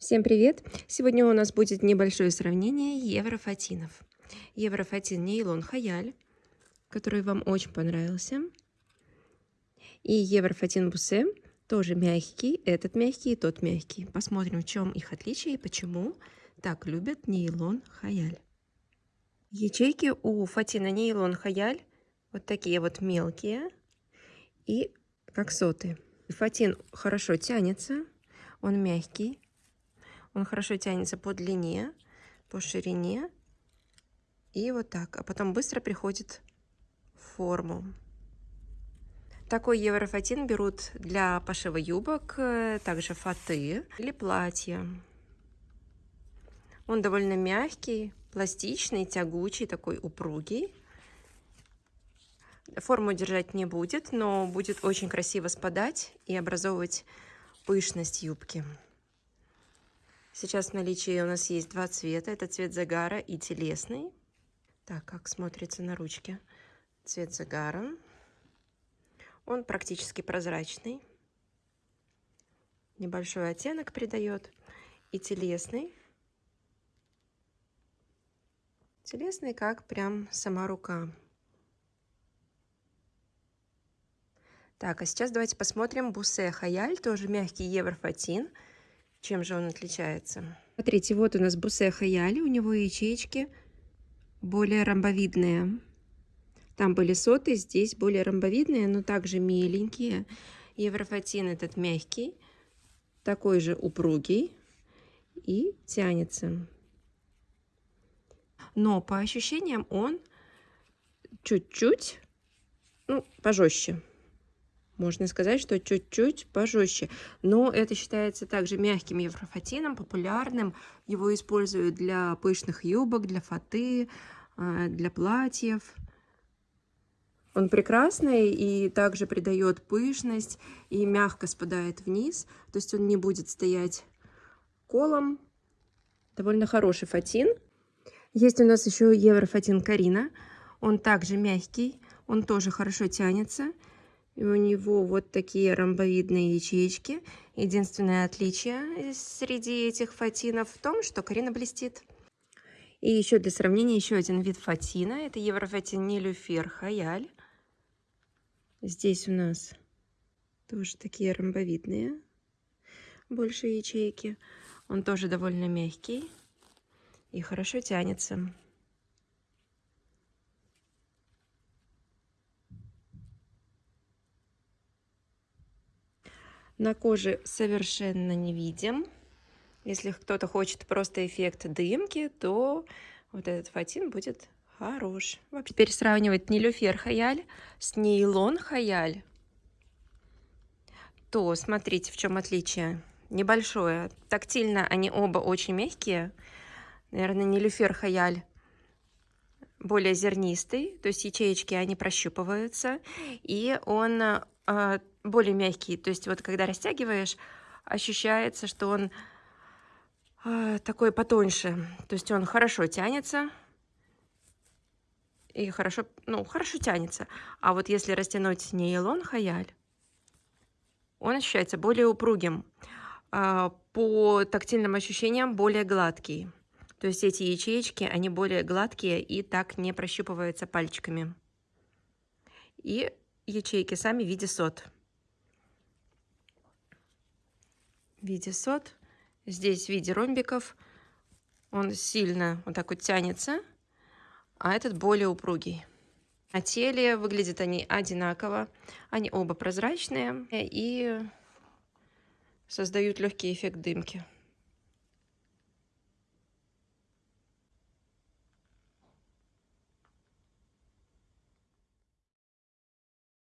Всем привет! Сегодня у нас будет небольшое сравнение еврофатинов. Еврофатин нейлон хаяль, который вам очень понравился. И еврофатин бусе, тоже мягкий, этот мягкий и тот мягкий. Посмотрим, в чем их отличие и почему так любят нейлон хаяль. Ячейки у фатина нейлон хаяль вот такие вот мелкие и как соты. Фатин хорошо тянется, он мягкий, он хорошо тянется по длине, по ширине. И вот так. А потом быстро приходит форму. Такой еврофатин берут для пошива юбок, э, также фаты или платья. Он довольно мягкий, пластичный, тягучий, такой упругий. Форму держать не будет, но будет очень красиво спадать и образовывать пышность юбки. Сейчас в наличии у нас есть два цвета. Это цвет загара и телесный. Так, как смотрится на ручке. Цвет загара. Он практически прозрачный. Небольшой оттенок придает. И телесный. Телесный, как прям сама рука. Так, а сейчас давайте посмотрим Бусе Хаяль, тоже мягкий еврофатин. Чем же он отличается? Смотрите, вот у нас бусе хаяли, у него ячейки более ромбовидные. Там были соты, здесь более ромбовидные, но также миленькие. Еврофатин этот мягкий, такой же упругий и тянется. Но по ощущениям он чуть-чуть, ну, пожестче можно сказать, что чуть-чуть пожестче. Но это считается также мягким еврофатином, популярным. Его используют для пышных юбок, для фаты, а, для платьев. Он прекрасный и также придает пышность и мягко спадает вниз. То есть он не будет стоять колом. Довольно хороший фатин. Есть у нас еще еврофатин Карина. Он также мягкий, он тоже хорошо тянется. И у него вот такие ромбовидные ячейки. Единственное отличие среди этих фатинов в том, что Карина блестит. И еще для сравнения еще один вид фатина. Это еврофатин Нилюфер Хаяль. Здесь у нас тоже такие ромбовидные больше ячейки. Он тоже довольно мягкий и хорошо тянется. На коже совершенно не видим. Если кто-то хочет просто эффект дымки, то вот этот фатин будет хорош. Теперь сравнивать нелюфер хаяль с нейлон хаяль. То смотрите, в чем отличие. Небольшое. Тактильно они оба очень мягкие. Наверное, нелюфер хаяль более зернистый, то есть ячеечки, они прощупываются, и он более мягкий. То есть вот когда растягиваешь, ощущается, что он э, такой потоньше. То есть он хорошо тянется. И хорошо, ну, хорошо тянется. А вот если растянуть нейлон хаяль, он ощущается более упругим. Э, по тактильным ощущениям более гладкий. То есть эти ячеечки, они более гладкие и так не прощупываются пальчиками. И ячейки сами в виде сот. в виде сот. Здесь в виде ромбиков. Он сильно вот так вот тянется, а этот более упругий. На теле выглядят они одинаково. Они оба прозрачные и создают легкий эффект дымки.